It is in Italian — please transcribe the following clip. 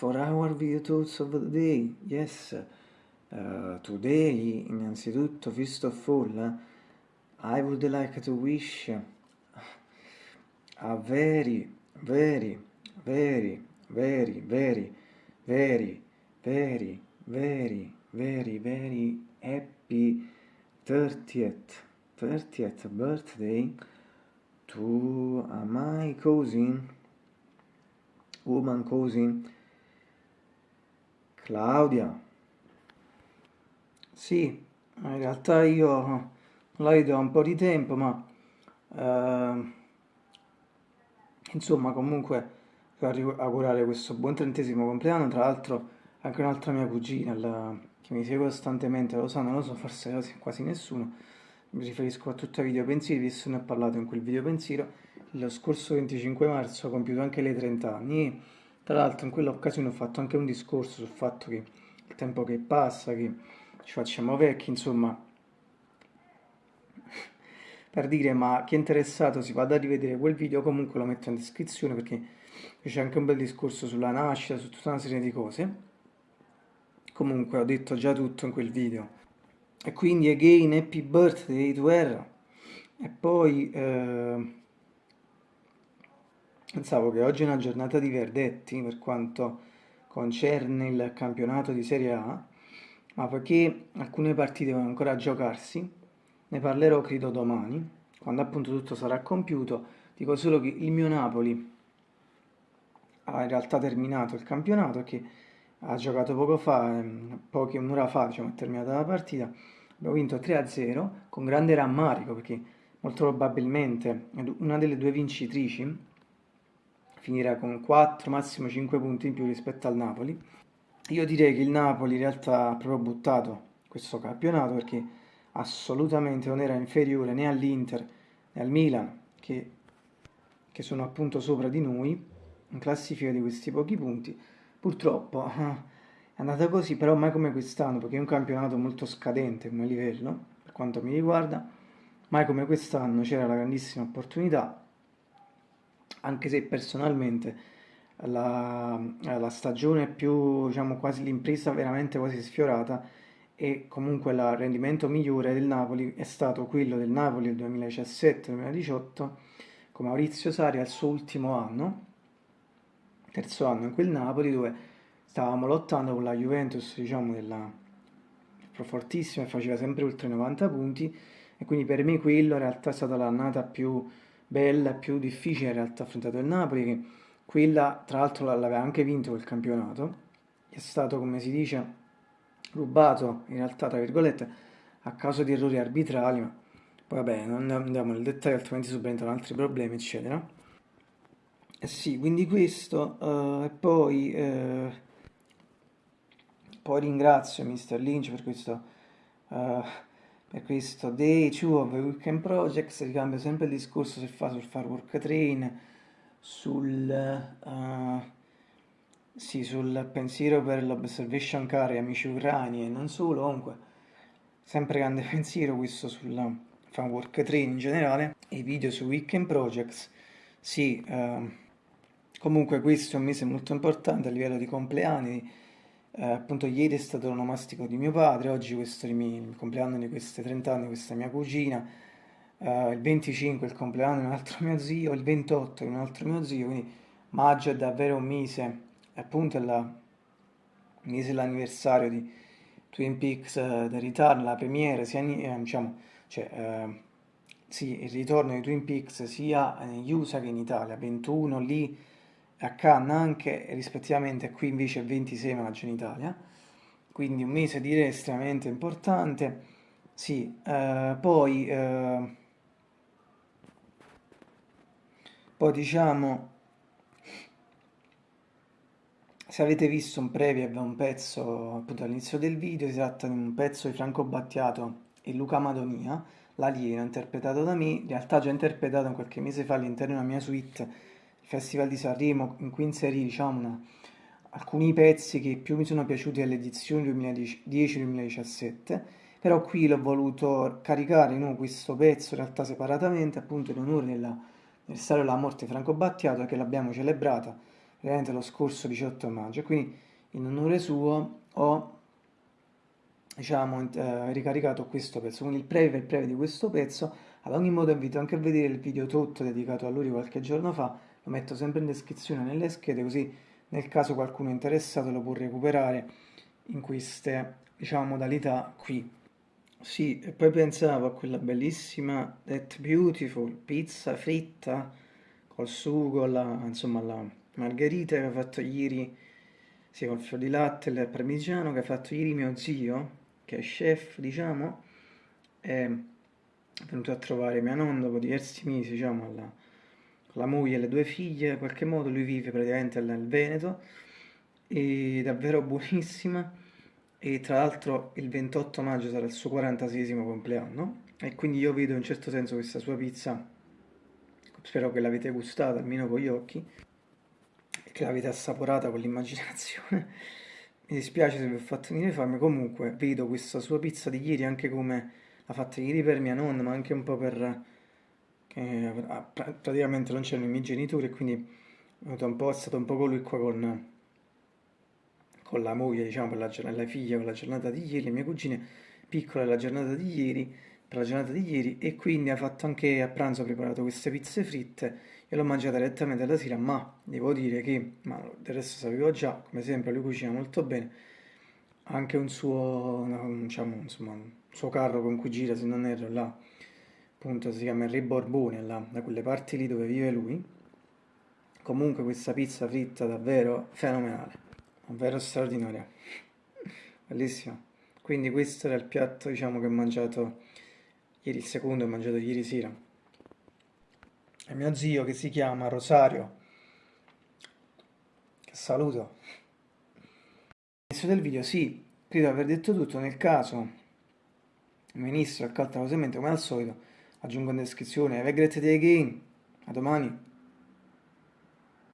For our thoughts of the day. Yes, uh, today, innanzitutto, first of all, I would like to wish a very, very, very, very, very, very, very, very, very, very happy 30th, 30th birthday to my cousin woman cousin Claudia? Sì in realtà io la vedo da un po' di tempo ma eh, insomma comunque per augurare questo buon trentesimo compleanno tra l'altro anche un'altra mia cugina la, che mi segue costantemente lo sa non lo so forse quasi, nessuno. Mi riferisco a tutti i video pensieri visto ne ho parlato in quel video pensiero. Lo scorso 25 marzo ho compiuto anche le 30 anni tra l'altro in quell'occasione ho fatto anche un discorso sul fatto che il tempo che passa, che ci facciamo vecchi, insomma, per dire ma chi è interessato si vada a rivedere quel video, comunque lo metto in descrizione perché c'è anche un bel discorso sulla nascita, su tutta una serie di cose. Comunque ho detto già tutto in quel video. E quindi again happy birthday to her. E poi... Eh, Pensavo che oggi è una giornata di verdetti per quanto concerne il campionato di Serie A, ma poiché alcune partite devono ancora giocarsi, ne parlerò credo domani, quando appunto tutto sarà compiuto. Dico solo che il mio Napoli ha in realtà terminato il campionato, che ha giocato poco fa, ehm, poche un'ora fa, diciamo, è terminata la partita. Abbiamo vinto 3-0 con grande rammarico perché molto probabilmente una delle due vincitrici finirà con 4, massimo 5 punti in più rispetto al Napoli. Io direi che il Napoli in realtà ha proprio buttato questo campionato perché assolutamente non era inferiore né all'Inter né al Milan che, che, sono appunto sopra di noi in classifica di questi pochi punti. Purtroppo è andata così, però mai come quest'anno perché è un campionato molto scadente come livello per quanto mi riguarda. Mai come quest'anno c'era la grandissima opportunità anche se personalmente la, la stagione più, diciamo, quasi l'impresa veramente quasi sfiorata e comunque il rendimento migliore del Napoli è stato quello del Napoli del 2017-2018 con Maurizio Sari al suo ultimo anno, terzo anno in quel Napoli dove stavamo lottando con la Juventus, diciamo, della fortissima e faceva sempre oltre 90 punti e quindi per me quello in realtà è stata l'annata più bella, più difficile in realtà affrontato il Napoli, che quella tra l'altro l'aveva anche vinto quel campionato, è stato come si dice rubato in realtà tra virgolette a causa di errori arbitrali, ma poi vabbè non andiamo nel dettaglio altrimenti subentrano altri problemi eccetera. Eh sì, quindi questo, uh, e poi, uh, poi ringrazio Mr. Lynch per questo uh, per questo Day 2 of the Weekend Projects ricambio sempre il discorso sul Far Work Train sul, uh, sì, sul pensiero per l'Observation Car e amici ucraini e non solo comunque sempre grande pensiero questo sul Fan Work Train in generale e i video su Weekend Projects sì, uh, comunque questo è un mese molto importante a livello di compleanni eh, appunto ieri è stato l'onomastico di mio padre, oggi questo è il compleanno di questi 30 anni, questa mia cugina, eh, il 25 è il compleanno di un altro mio zio, il 28 di un altro mio zio, quindi maggio è davvero un mese, appunto è la, mese dell'anniversario di Twin Peaks uh, The Return, la premiere, sia, eh, diciamo, cioè, eh, sì, il ritorno di Twin Peaks sia negli USA che in Italia, 21 lì a Cannes anche rispettivamente qui invece è 26 maggio in Italia. Quindi un mese direi estremamente importante. Sì, eh, poi eh, poi diciamo se avete visto un preview un pezzo appunto all'inizio del video si tratta di un pezzo di Franco Battiato e Luca Madonia l'alieno interpretato da me in realtà già interpretato qualche mese fa all'interno della mia suite Festival di Sanremo in cui inserì diciamo, una, alcuni pezzi che più mi sono piaciuti alle edizioni 2010-2017 però qui l'ho voluto caricare no, questo pezzo in realtà separatamente appunto in onore dell'anniversario della morte di Franco Battiato che l'abbiamo celebrata praticamente lo scorso 18 maggio, quindi in onore suo ho diciamo, eh, ricaricato questo pezzo, quindi il preview il preview di questo pezzo, ad ogni modo invito anche a vedere il video tutto dedicato a lui qualche giorno fa, lo metto sempre in descrizione nelle schede così nel caso qualcuno è interessato lo può recuperare in queste diciamo modalità qui. Sì, e poi pensavo a quella bellissima That Beautiful pizza fritta col sugo, la, insomma la margherita che ha fatto ieri, sì, col fior di latte e il parmigiano che ha fatto ieri mio zio, che è chef, diciamo, è venuto a trovare mia nonna dopo diversi mesi, diciamo, alla, la moglie e le due figlie, in qualche modo lui vive praticamente nel Veneto, è davvero buonissima e tra l'altro il 28 maggio sarà il suo 46 compleanno e quindi io vedo in certo senso questa sua pizza, spero che l'avete gustata almeno con gli occhi che l'avete assaporata con l'immaginazione. Mi dispiace se vi ho fatto venire fame, comunque vedo questa sua pizza di ieri anche come l'ha fatta ieri per mia nonna, ma anche un po' per... che praticamente non c'erano i miei genitori e quindi è, stato un po' colui qua con con la moglie, diciamo, per la, la figlia, per la giornata di ieri, le mie cugine piccole la giornata di ieri, per la giornata di ieri, e quindi ha fatto anche a pranzo, ha preparato queste pizze fritte, e l'ho mangiata direttamente alla sera, ma devo dire che, ma del resto sapevo già, come sempre lui cucina molto bene, anche un suo, diciamo, insomma, un suo carro con cui gira, se non erro, là, appunto si chiama Enrico Borbone, là, da quelle parti lì dove vive lui, comunque questa pizza fritta davvero fenomenale davvero straordinaria. Bellissima. Quindi questo era il piatto diciamo che ho mangiato ieri il secondo ho mangiato ieri sera. E mio zio che si chiama Rosario saluto. All'inizio del video sì credo di aver detto tutto. Nel caso il ministro accalta velocemente come al solito aggiungo in descrizione. Have a great day again. A domani